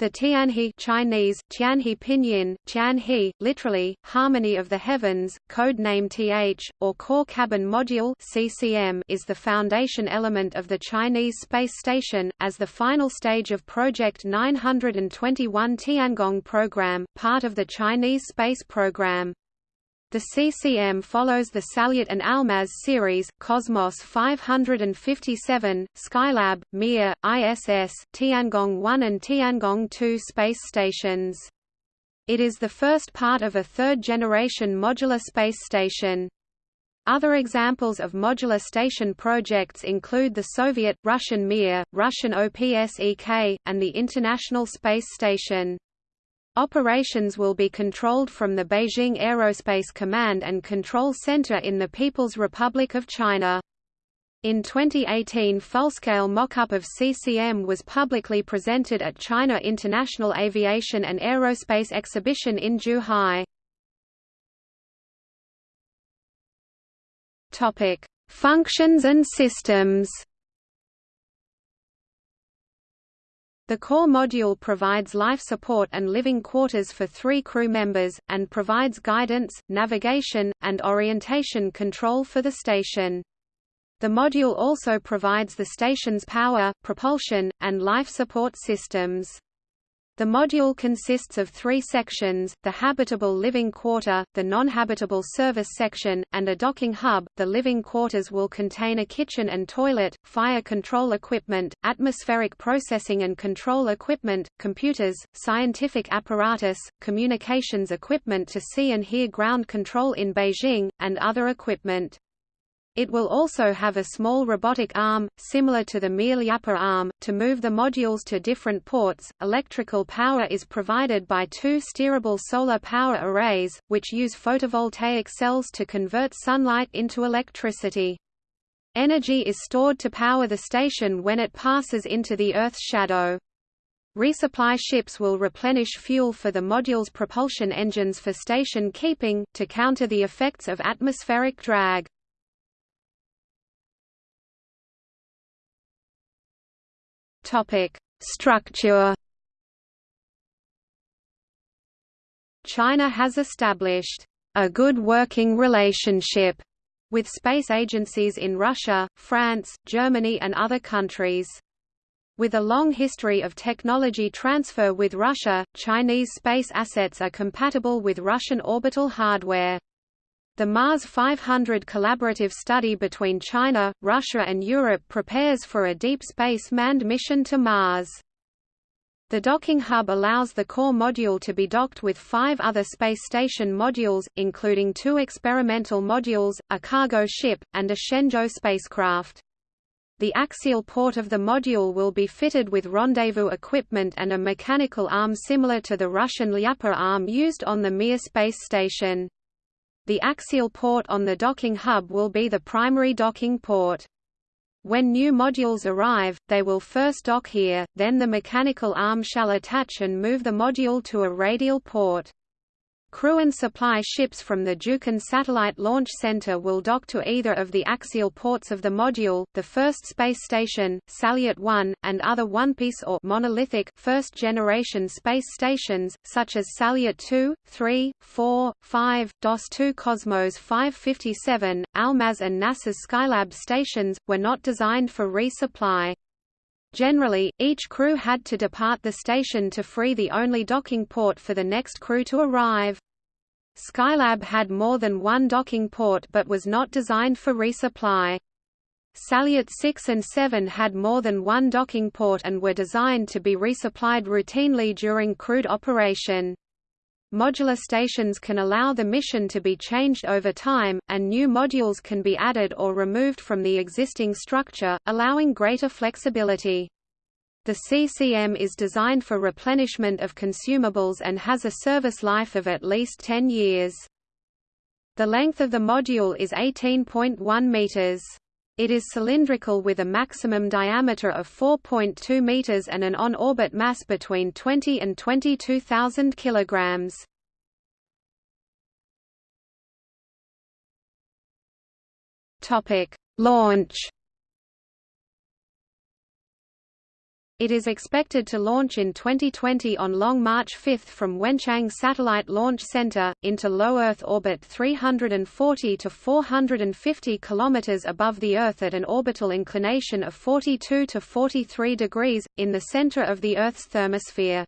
The Tianhe Chinese, Tianhe Pinyin, Tianhe, literally, Harmony of the Heavens, code name TH, or Core Cabin Module CCM is the foundation element of the Chinese space station, as the final stage of Project 921 Tiangong program, part of the Chinese space program. The CCM follows the Salyut and Almaz series, Cosmos 557, Skylab, Mir, ISS, Tiangong 1 and Tiangong 2 space stations. It is the first part of a third-generation modular space station. Other examples of modular station projects include the Soviet, Russian Mir, Russian OPSEK, and the International Space Station. Operations will be controlled from the Beijing Aerospace Command and Control Center in the People's Republic of China. In 2018 full-scale mock-up of CCM was publicly presented at China International Aviation and Aerospace Exhibition in Zhuhai. Functions and systems The core module provides life support and living quarters for three crew members, and provides guidance, navigation, and orientation control for the station. The module also provides the station's power, propulsion, and life support systems. The module consists of three sections, the habitable living quarter, the non-habitable service section, and a docking hub. The living quarters will contain a kitchen and toilet, fire control equipment, atmospheric processing and control equipment, computers, scientific apparatus, communications equipment to see and hear ground control in Beijing, and other equipment. It will also have a small robotic arm, similar to the Mir Lyappa arm, to move the modules to different ports. Electrical power is provided by two steerable solar power arrays, which use photovoltaic cells to convert sunlight into electricity. Energy is stored to power the station when it passes into the Earth's shadow. Resupply ships will replenish fuel for the module's propulsion engines for station keeping, to counter the effects of atmospheric drag. Topic: Structure. China has established a good working relationship with space agencies in Russia, France, Germany and other countries. With a long history of technology transfer with Russia, Chinese space assets are compatible with Russian orbital hardware. The Mars 500 collaborative study between China, Russia and Europe prepares for a deep space manned mission to Mars. The docking hub allows the core module to be docked with five other space station modules, including two experimental modules, a cargo ship, and a Shenzhou spacecraft. The axial port of the module will be fitted with rendezvous equipment and a mechanical arm similar to the Russian Lyappa arm used on the Mir space station. The axial port on the docking hub will be the primary docking port. When new modules arrive, they will first dock here, then the mechanical arm shall attach and move the module to a radial port. Crew and supply ships from the Jiuquan Satellite Launch Center will dock to either of the axial ports of the module, the first space station, Salyut 1, and other one-piece or monolithic first-generation space stations, such as Salyut 2, 3, 4, 5, DOS-2 Cosmos 557, Almaz and NASA's Skylab stations, were not designed for resupply. Generally, each crew had to depart the station to free the only docking port for the next crew to arrive. Skylab had more than one docking port but was not designed for resupply. Salyut 6 and 7 had more than one docking port and were designed to be resupplied routinely during crewed operation. Modular stations can allow the mission to be changed over time, and new modules can be added or removed from the existing structure, allowing greater flexibility. The CCM is designed for replenishment of consumables and has a service life of at least 10 years. The length of the module is 18.1 meters. It is cylindrical with a maximum diameter of 4.2 meters and an on-orbit mass between 20 and 22,000 kilograms. Topic: Launch It is expected to launch in 2020 on Long March 5 from Wenchang Satellite Launch Center, into low Earth orbit 340 to 450 km above the Earth at an orbital inclination of 42 to 43 degrees, in the center of the Earth's thermosphere.